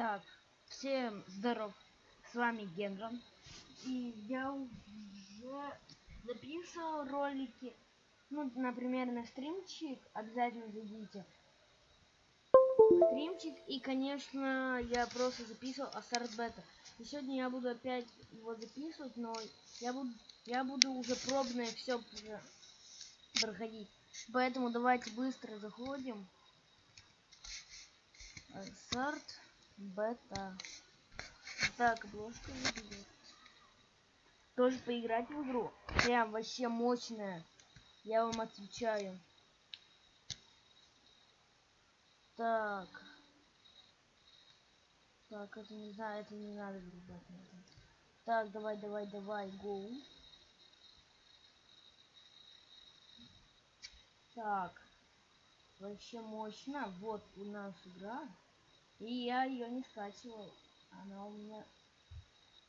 Так, всем здоров, с вами Генрон. И я уже записывал ролики, ну, например, на стримчик, обязательно зайдите. Стримчик, и, конечно, я просто записывал Астарт Бета. И сегодня я буду опять его записывать, но я буду, я буду уже пробное все проходить. Поэтому давайте быстро заходим. Астарт бета. Так, обложка выглядит. Тоже поиграть в игру. Прям вообще мощная. Я вам отвечаю. Так. Так, это не знаю, это не надо вырубать. Так, давай, давай, давай, гоу. Так. Вообще мощно. Вот у нас игра. И я ее не скачивал. Она у меня...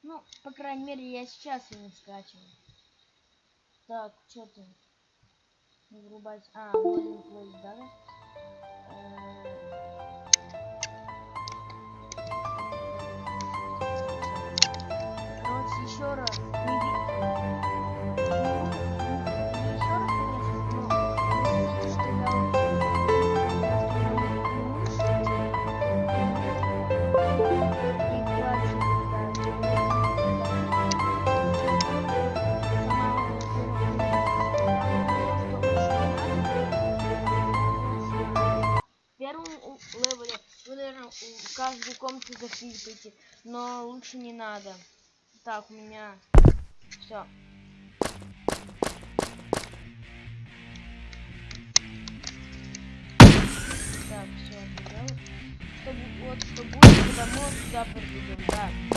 Ну, по крайней мере, я сейчас ее не скачивал. Так, что ты? Врубать... А, Golden Play, да? Короче, еще раз. Захлипаете, но лучше не надо. Так, у меня все. Так, все, Чтобы, вот, что будет, когда мы сюда подведем, да.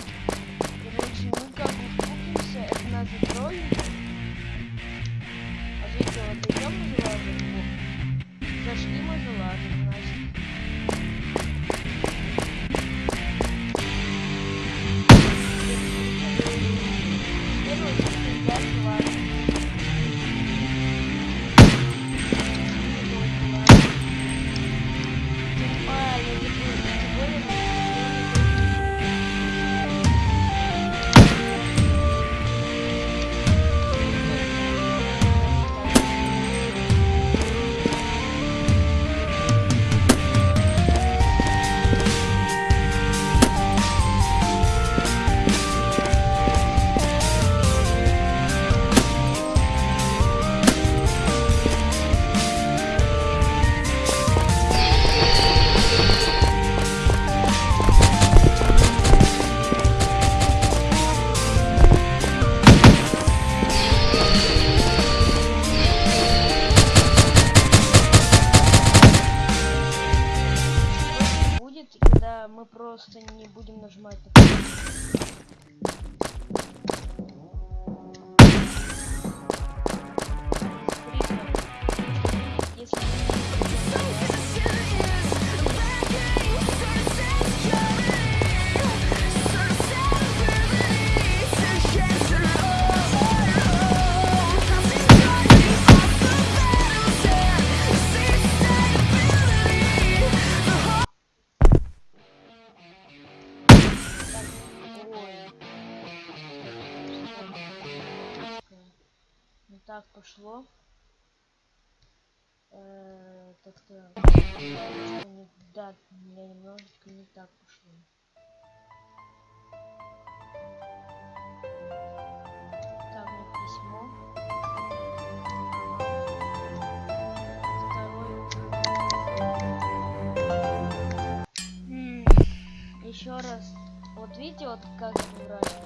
Пошло. Э, так то да, меня немножечко не так пошло. Так, письмо. Еще раз. Вот видите, вот как это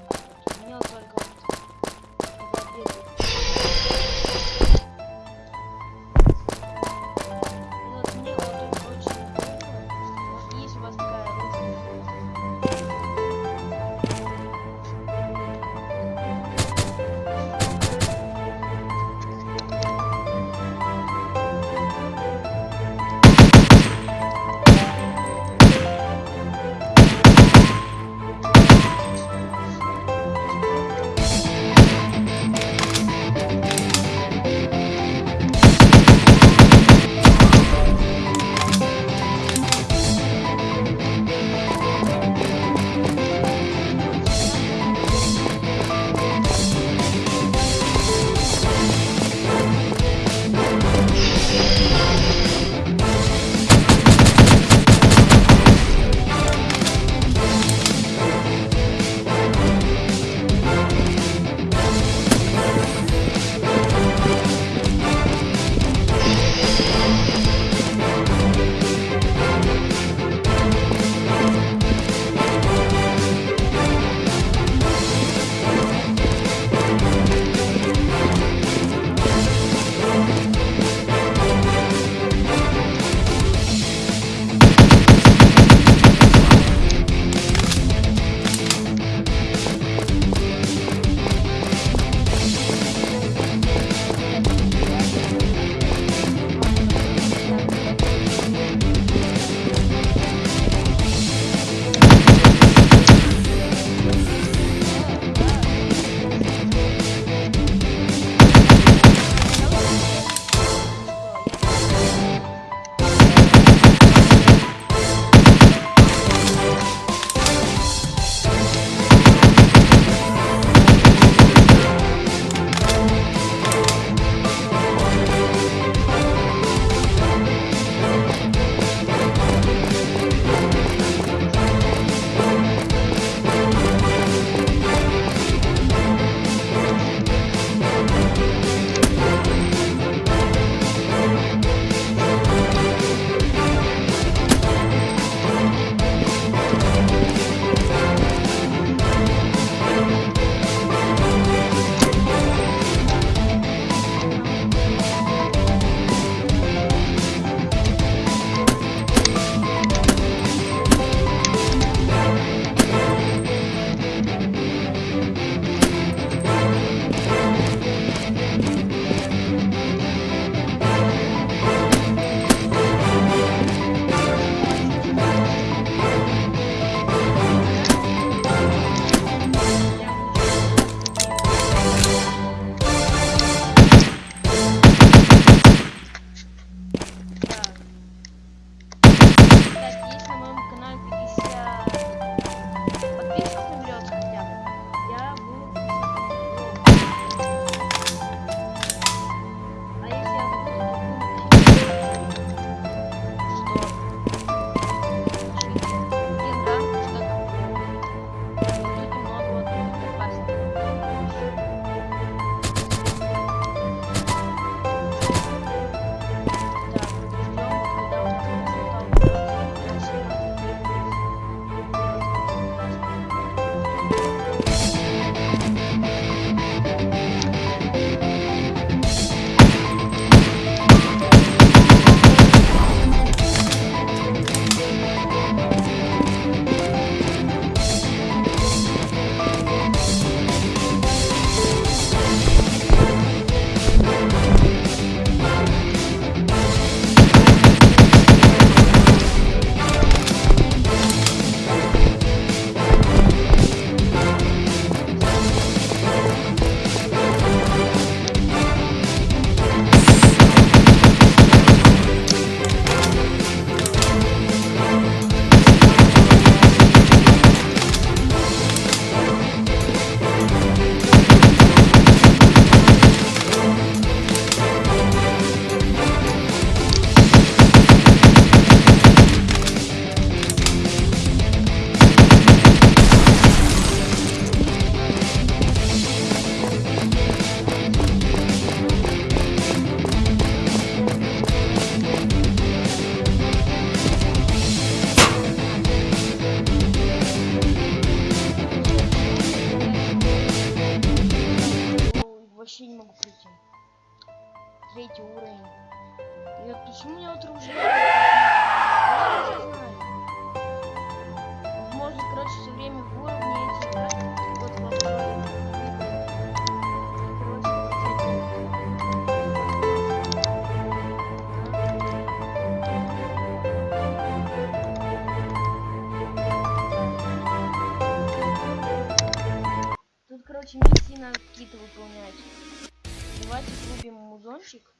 прапорщик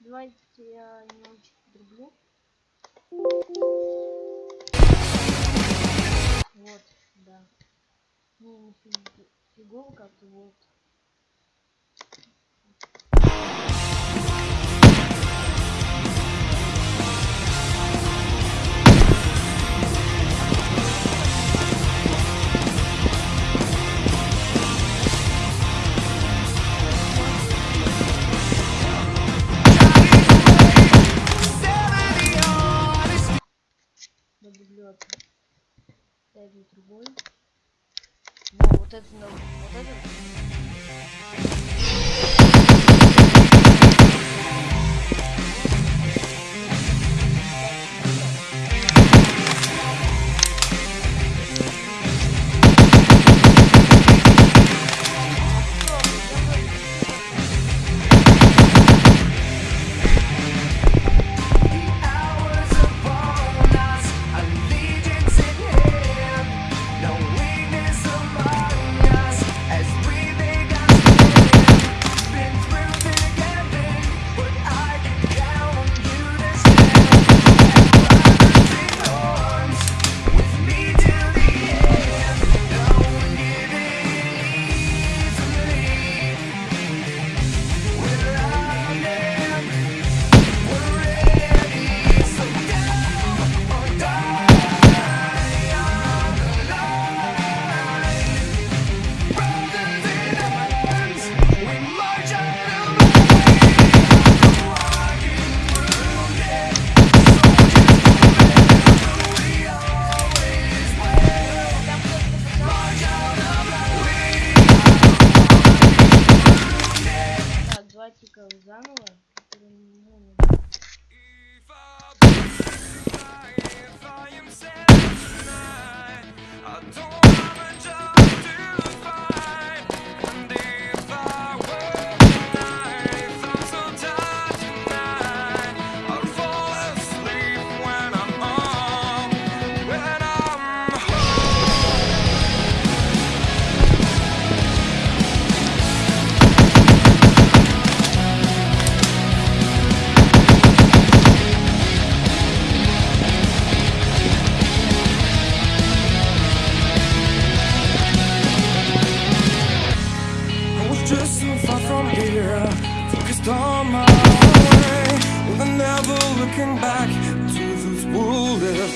Давайте я немножечко очень. да. Ну фигово как-то вот. этой трубой. Во, вот это, ну, вот это.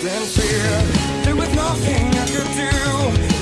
In fear. There was nothing I could do.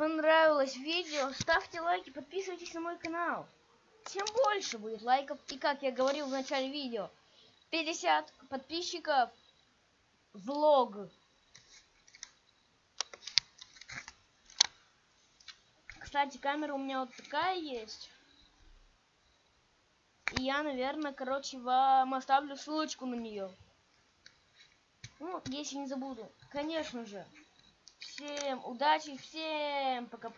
Понравилось видео. Ставьте лайки, подписывайтесь на мой канал. Тем больше будет лайков. И как я говорил в начале видео, 50 подписчиков. Влог. Кстати, камера у меня вот такая есть. И я, наверное, короче, вам оставлю ссылочку на нее. Ну, если не забуду. Конечно же. Всем удачи, всем пока.